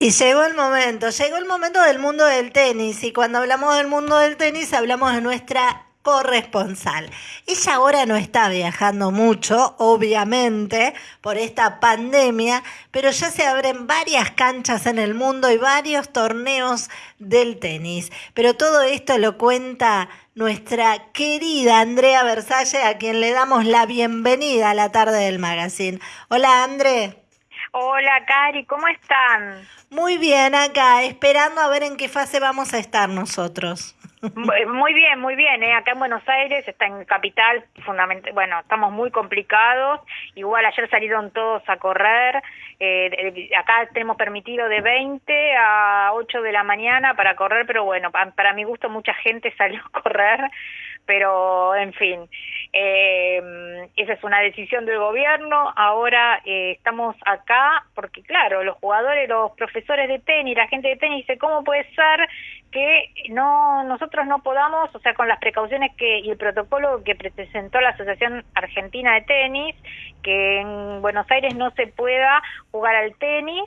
Y llegó el momento, llegó el momento del mundo del tenis y cuando hablamos del mundo del tenis hablamos de nuestra corresponsal. Ella ahora no está viajando mucho, obviamente, por esta pandemia, pero ya se abren varias canchas en el mundo y varios torneos del tenis. Pero todo esto lo cuenta nuestra querida Andrea Versalle, a quien le damos la bienvenida a la tarde del magazine. Hola, André. Hola, Cari, ¿cómo están? Muy bien, acá, esperando a ver en qué fase vamos a estar nosotros. Muy bien, muy bien. ¿eh? Acá en Buenos Aires, está en capital, fundamental, bueno, estamos muy complicados. Igual ayer salieron todos a correr. Eh, acá tenemos permitido de 20 a 8 de la mañana para correr, pero bueno, para mi gusto mucha gente salió a correr pero en fin, eh, esa es una decisión del gobierno. Ahora eh, estamos acá porque, claro, los jugadores, los profesores de tenis, la gente de tenis dice, ¿cómo puede ser que no nosotros no podamos, o sea, con las precauciones que y el protocolo que presentó la Asociación Argentina de Tenis, que en Buenos Aires no se pueda jugar al tenis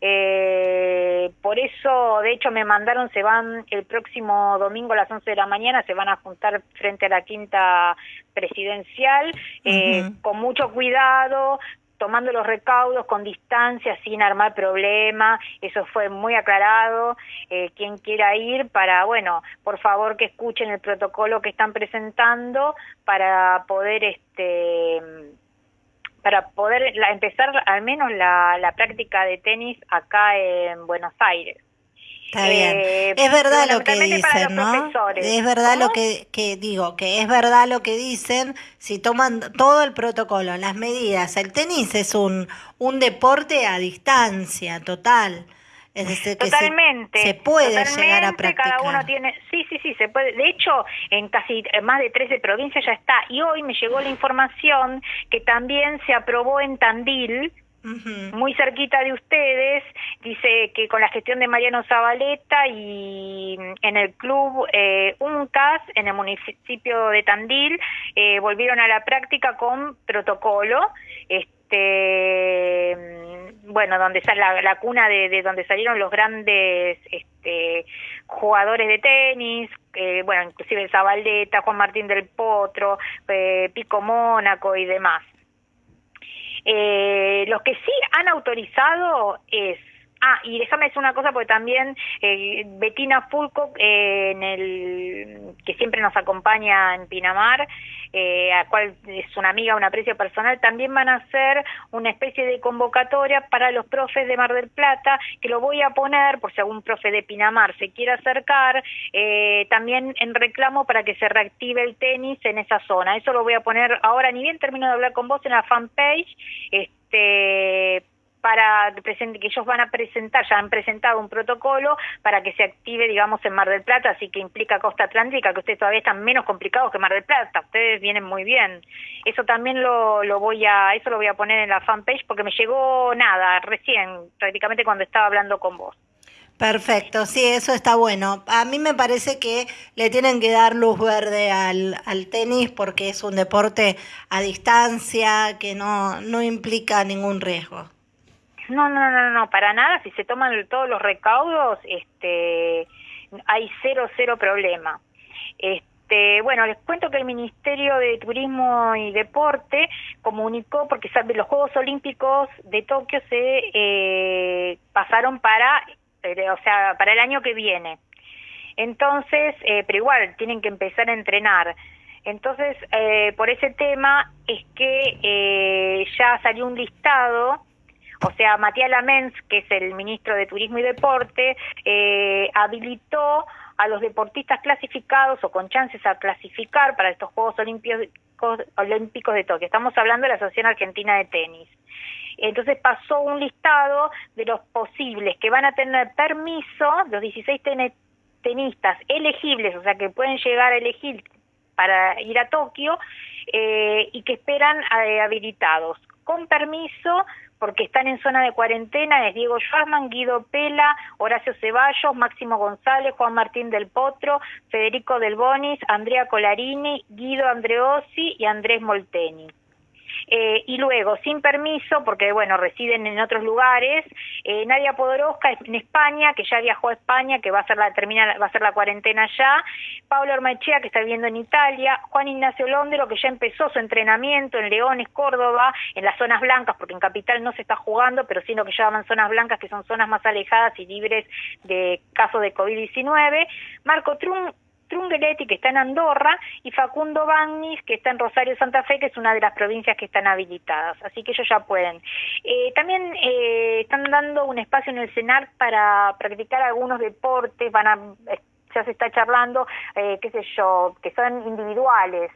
eh, por eso, de hecho, me mandaron, se van el próximo domingo a las 11 de la mañana, se van a juntar frente a la quinta presidencial, eh, con mucho cuidado, tomando los recaudos con distancia, sin armar problema, eso fue muy aclarado, eh, quien quiera ir para, bueno, por favor que escuchen el protocolo que están presentando para poder, este, para poder empezar al menos la, la práctica de tenis acá en Buenos Aires. Está bien. Eh, es verdad lo que dicen, ¿no? Es verdad lo que, que digo, que es verdad lo que dicen si toman todo el protocolo, las medidas. El tenis es un, un deporte a distancia total. Es decir, que totalmente. Se, puede llegar a practicar. Cada uno tiene, sí, sí, sí, se puede. De hecho, en casi más de 13 provincias ya está. Y hoy me llegó la información que también se aprobó en Tandil, muy cerquita de ustedes, dice que con la gestión de Mariano Zabaleta y en el club eh, UNCAS, en el municipio de Tandil, eh, volvieron a la práctica con protocolo. Este, bueno, donde sale la, cuna de, donde salieron los grandes este, jugadores de tenis, eh, bueno, inclusive Zabaleta, Juan Martín del Potro, eh, Pico Mónaco y demás. Eh, los que sí han autorizado es Ah, y déjame decir una cosa porque también eh, Betina Fulco, eh, en el, que siempre nos acompaña en Pinamar, eh, a cual es una amiga, un aprecio personal, también van a hacer una especie de convocatoria para los profes de Mar del Plata, que lo voy a poner por si algún profe de Pinamar se quiere acercar, eh, también en reclamo para que se reactive el tenis en esa zona. Eso lo voy a poner ahora, ni bien termino de hablar con vos en la fanpage, este para que ellos van a presentar, ya han presentado un protocolo para que se active, digamos, en Mar del Plata, así que implica Costa Atlántica, que ustedes todavía están menos complicados que Mar del Plata, ustedes vienen muy bien. Eso también lo, lo voy a, eso lo voy a poner en la fanpage porque me llegó nada, recién, prácticamente cuando estaba hablando con vos. Perfecto, sí, eso está bueno. A mí me parece que le tienen que dar luz verde al, al tenis porque es un deporte a distancia que no, no implica ningún riesgo. No, no, no, no, para nada. Si se toman todos los recaudos, este, hay cero, cero problema. Este, bueno, les cuento que el Ministerio de Turismo y Deporte comunicó, porque los Juegos Olímpicos de Tokio se eh, pasaron para, eh, o sea, para el año que viene. Entonces, eh, pero igual tienen que empezar a entrenar. Entonces, eh, por ese tema es que eh, ya salió un listado o sea, Matías Lamens, que es el ministro de Turismo y Deporte, eh, habilitó a los deportistas clasificados o con chances a clasificar para estos Juegos Olímpicos, de Tokio. Estamos hablando de la Asociación Argentina de Tenis. Entonces pasó un listado de los posibles que van a tener permiso, los 16 tenistas elegibles, o sea, que pueden llegar a elegir para ir a Tokio eh, y que esperan eh, habilitados con permiso porque están en zona de cuarentena es Diego Schwarzman, Guido Pela, Horacio Ceballos, Máximo González, Juan Martín del Potro, Federico Del Bonis, Andrea Colarini, Guido Andreossi y Andrés Molteni. Eh, y luego, sin permiso, porque bueno, residen en otros lugares, eh, Nadia Podoroska en España, que ya viajó a España, que va a ser la, termina, va a ser la cuarentena ya, Pablo Ormechea, que está viviendo en Italia, Juan Ignacio Londero, que ya empezó su entrenamiento en Leones, Córdoba, en las zonas blancas, porque en Capital no se está jugando, pero sino que llaman zonas blancas, que son zonas más alejadas y libres de casos de COVID-19, Marco Trum Trungeletti, que está en Andorra, y Facundo Bagnis, que está en Rosario Santa Fe, que es una de las provincias que están habilitadas. Así que ellos ya pueden. Eh, también eh, están dando un espacio en el CENAR para practicar algunos deportes, van a, ya se está charlando, qué sé yo, que son individuales.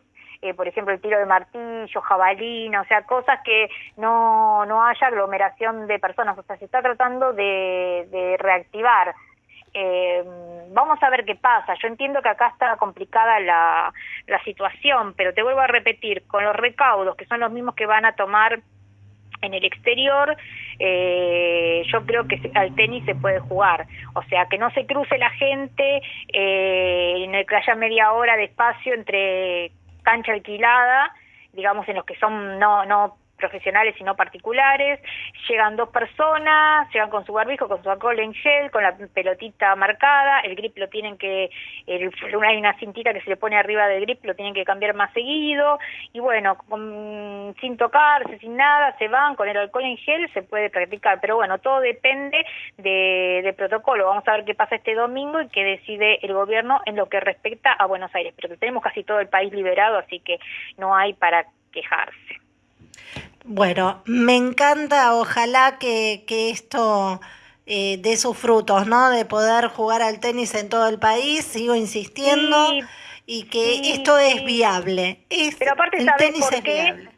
por ejemplo, el tiro de martillo, jabalina, o sea, cosas que no, no haya aglomeración de personas, o sea, se está tratando de, de reactivar eh, vamos a ver qué pasa. Yo entiendo que acá está complicada la, la situación, pero te vuelvo a repetir, con los recaudos, que son los mismos que van a tomar en el exterior, eh, yo creo que al tenis se puede jugar. O sea, que no se cruce la gente, eh, que haya media hora de espacio entre cancha alquilada, digamos en los que son no no profesionales y no particulares, llegan dos personas, llegan con su barbijo, con su alcohol en gel, con la pelotita marcada, el grip lo tienen que, el, hay una cintita que se le pone arriba del grip, lo tienen que cambiar más seguido, y bueno, sin tocarse, sin nada, se van con el alcohol en gel, se puede practicar, pero bueno, todo depende de, de protocolo, vamos a ver qué pasa este domingo y qué decide el gobierno en lo que respecta a Buenos Aires, pero tenemos casi todo el país liberado, así que no hay para quejarse. Bueno, me encanta, ojalá que, que esto eh, dé sus frutos, ¿no? De poder jugar al tenis en todo el país, sigo insistiendo, y que esto es viable. Pero aparte, ¿sabes por qué?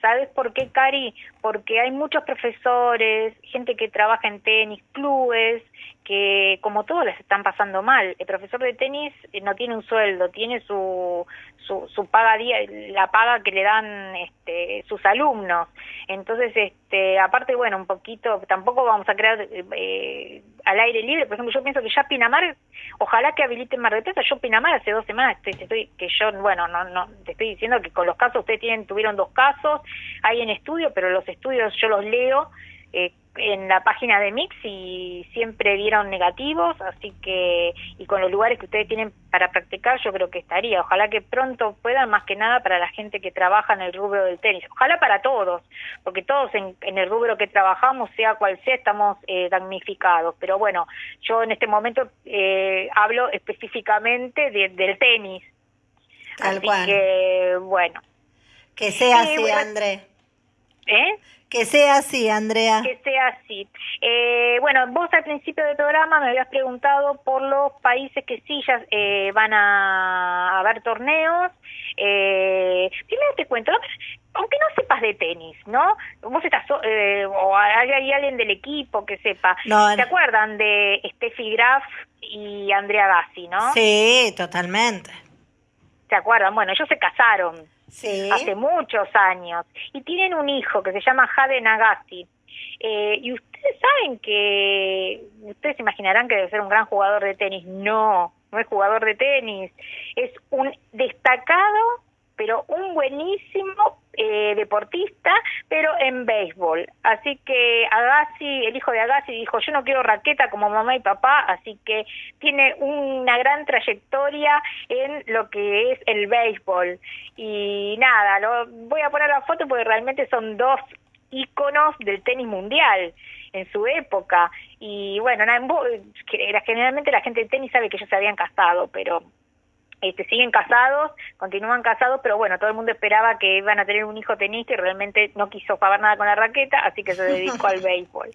¿Sabes por qué, Cari? Porque hay muchos profesores, gente que trabaja en tenis, clubes, que como todos les están pasando mal. El profesor de tenis eh, no tiene un sueldo, tiene su, su, su paga día, la paga que le dan este, sus alumnos. Entonces, este, aparte, bueno, un poquito, tampoco vamos a crear eh, al aire libre. Por ejemplo, yo pienso que ya Pinamar, ojalá que habiliten Mar de Plata. Yo Pinamar hace dos semanas estoy, estoy que yo, bueno, no, no, te estoy diciendo que con los casos ustedes tienen, tuvieron dos casos, hay en estudio, pero los estudios yo los leo. Eh, en la página de Mix y siempre dieron negativos, así que, y con los lugares que ustedes tienen para practicar, yo creo que estaría. Ojalá que pronto puedan, más que nada para la gente que trabaja en el rubro del tenis. Ojalá para todos, porque todos en, el rubro que trabajamos, sea cual sea, estamos eh, damnificados. Pero bueno, yo en este momento eh, hablo específicamente del tenis. Tal así que, bueno. Que sea así, André. ¿Eh? Que sea así, Andrea. Que sea así. Eh, bueno, vos al principio del programa me habías preguntado por los países que sí ya eh, van a haber torneos. Eh, primero te cuento, aunque no sepas de tenis, ¿no? Vos estás, eh, o hay, alguien del equipo que sepa. No, ¿Se acuerdan de Steffi Graf y Andrea Gassi, no? Sí, totalmente. ¿Se acuerdan? Bueno, ellos se casaron hace muchos años, y tienen un hijo que se llama Jade Nagasi. Eh, y ustedes saben que, ustedes imaginarán que debe ser un gran jugador de tenis. No, no es jugador de tenis, es un destacado pero un buenísimo eh, deportista, pero en béisbol. Así que Agassi, el hijo de Agassi, dijo, yo no quiero raqueta como mamá y papá, así que tiene una gran trayectoria en lo que es el béisbol. Y nada, lo, voy a poner la foto porque realmente son dos íconos del tenis mundial en su época. Y bueno, generalmente la gente del tenis sabe que ellos se habían casado, pero este, siguen casados, continúan casados, pero bueno, todo el mundo esperaba que iban a tener un hijo tenista y realmente no quiso pagar nada con la raqueta, así que se dedicó al béisbol.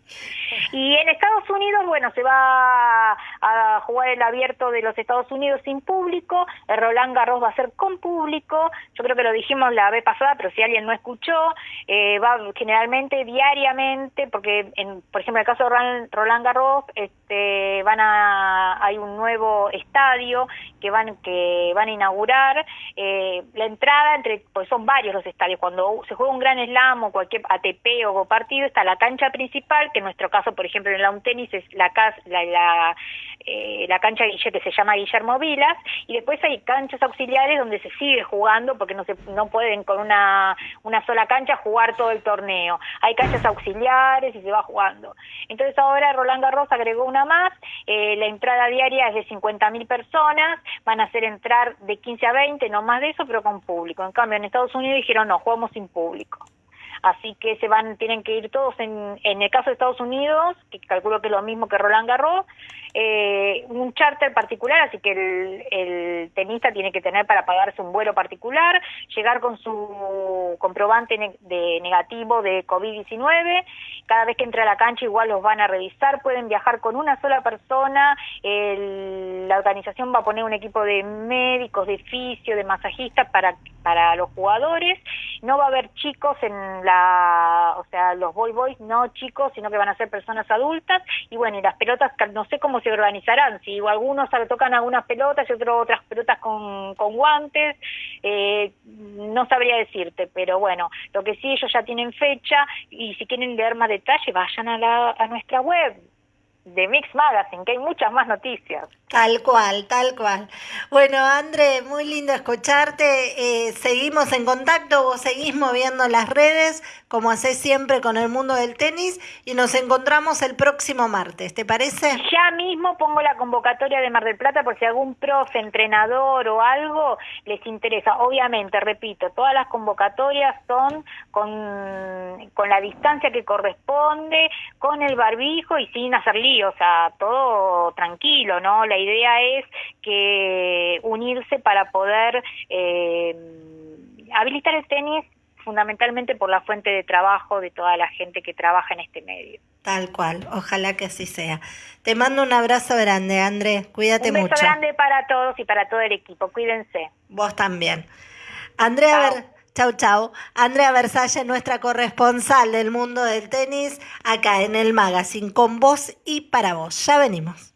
Y en Estados Unidos, bueno, se va a jugar el abierto de los Estados Unidos sin público, el Roland Garros va a ser con público, yo creo que lo dijimos la vez pasada, pero si alguien no escuchó, eh, va generalmente diariamente, porque en, por ejemplo, en el caso de Roland Garros, este, van a, hay un nuevo estadio que van que van a inaugurar. Eh, la entrada, entre pues son varios los estadios, cuando se juega un gran slam o cualquier ATP o partido, está la cancha principal, que en nuestro caso, por ejemplo, en el lawn tenis es la, la, eh, la cancha que se llama Guillermo Vilas, y después hay canchas auxiliares donde se sigue jugando porque no se no pueden con una, una sola cancha jugar todo el torneo. Hay canchas auxiliares y se va jugando. Entonces ahora Roland Garros agregó una más, eh, la entrada diaria es de 50.000 personas, van a hacer entrar de 15 a 20, no más de eso, pero con público. En cambio, en Estados Unidos dijeron no, jugamos sin público así que se van, tienen que ir todos en, en el caso de Estados Unidos, que calculo que es lo mismo que Roland Garros, eh, un charter particular, así que el, el, tenista tiene que tener para pagarse un vuelo particular, llegar con su comprobante de negativo de COVID-19, cada vez que entra a la cancha igual los van a revisar, pueden viajar con una sola persona, la organización va a poner un equipo de médicos, de fisio, de masajistas para, para los jugadores, no va a haber chicos en la, o sea, los boy boys, no chicos, sino que van a ser personas adultas, y bueno, y las pelotas, no sé cómo se organizarán, si algunos tocan algunas pelotas y otros otras pelotas con, con guantes, eh, no sabría decirte, pero bueno, lo que sí ellos ya tienen fecha y si quieren leer más detalle vayan a, la, a nuestra web de Mix Magazine, que hay muchas más noticias. Tal cual, tal cual. Bueno, André, muy lindo escucharte. Eh, seguimos en contacto, vos seguís moviendo las redes, como hacés siempre con el mundo del tenis, y nos encontramos el próximo martes, ¿te parece? Ya mismo pongo la convocatoria de Mar del Plata por si algún profe, entrenador o algo les interesa. Obviamente, repito, todas las convocatorias son con, con la distancia que corresponde, con el barbijo y sin hacer o sea, todo tranquilo, ¿no? La idea es que unirse para poder eh, habilitar el tenis fundamentalmente por la fuente de trabajo de toda la gente que trabaja en este medio. Tal cual, ojalá que así sea. Te mando un abrazo grande, André, cuídate mucho. Un beso grande para todos y para todo el equipo, cuídense. Vos también. Andrea, chau. Chau, chau. Andrea Versalle, nuestra corresponsal del mundo del tenis, acá en el magazine, con vos y para vos. Ya venimos.